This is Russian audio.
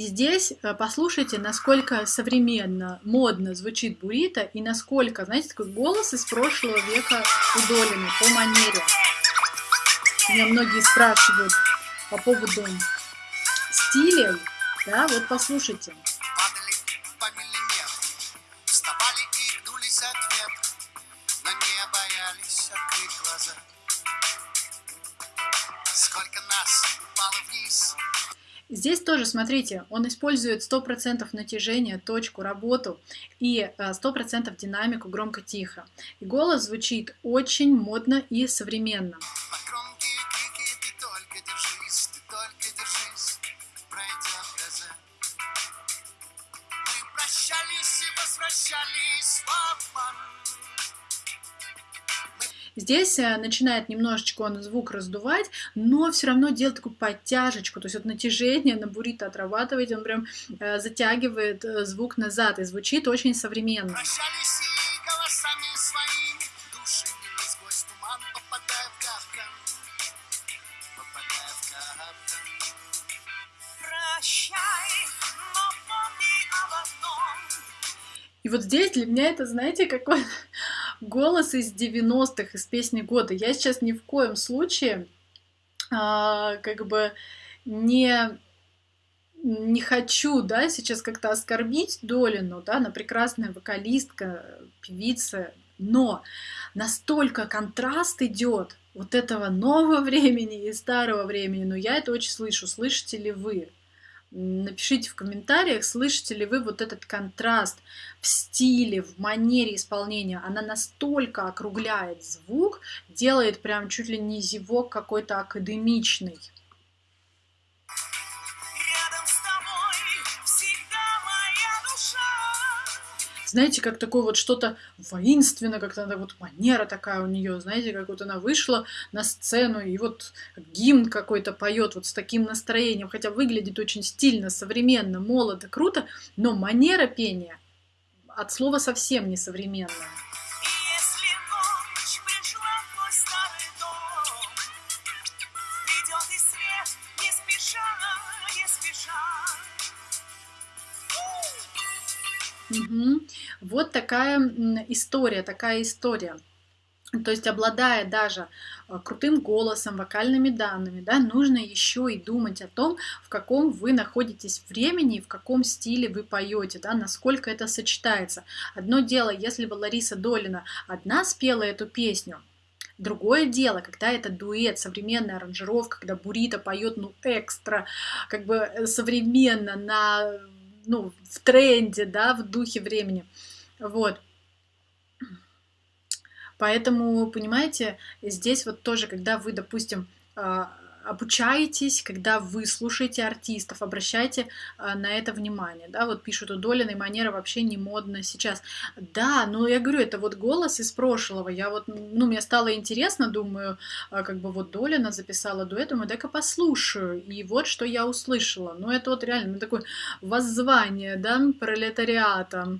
И здесь э, послушайте, насколько современно, модно звучит буррито и насколько, знаете, такой голос из прошлого века у по манере. Меня многие спрашивают по поводу стиля, да, вот послушайте. Сколько нас упало вниз, Здесь тоже, смотрите, он использует 100% натяжение, точку, работу и 100% э, динамику громко-тихо. И голос звучит очень модно и современно. возвращались в обман. Здесь э, начинает немножечко он звук раздувать, но все равно делает такую подтяжечку, то есть вот натяжение на буррито отрабатывает, он прям э, затягивает э, звук назад и звучит очень современно. И вот здесь для меня это, знаете, какой голос из 90-х, из песни года. Я сейчас ни в коем случае а, как бы не не хочу, да, сейчас как-то оскорбить Долину, да, она прекрасная вокалистка, певица, но настолько контраст идет вот этого нового времени и старого времени, но я это очень слышу, слышите ли вы? Напишите в комментариях, слышите ли вы вот этот контраст в стиле, в манере исполнения. Она настолько округляет звук, делает прям чуть ли не зевок какой-то академичный. Знаете, как такое вот что-то воинственно, как-то она вот манера такая у нее, знаете, как вот она вышла на сцену и вот гимн какой-то поет вот с таким настроением, хотя выглядит очень стильно, современно, молодо, круто, но манера пения от слова совсем не современная. Угу. Вот такая история, такая история. То есть, обладая даже а, крутым голосом, вокальными данными, да, нужно еще и думать о том, в каком вы находитесь времени, в каком стиле вы поете, да, насколько это сочетается. Одно дело, если бы Лариса Долина одна спела эту песню, Другое дело, когда это дуэт, современная аранжировка, когда Бурита поет, ну, экстра, как бы э, современно, на ну, в тренде, да, в духе времени. Вот. Поэтому, понимаете, здесь вот тоже, когда вы, допустим, а, обучаетесь, когда вы слушаете артистов, обращайте а, на это внимание, да, вот пишут у Долиной манера вообще не модна сейчас. Да, но я говорю, это вот голос из прошлого, я вот, ну, мне стало интересно, думаю, а, как бы вот Долина записала дуэт, думаю, дай-ка послушаю, и вот что я услышала, ну, это вот реально ну, такое воззвание, да, пролетариата,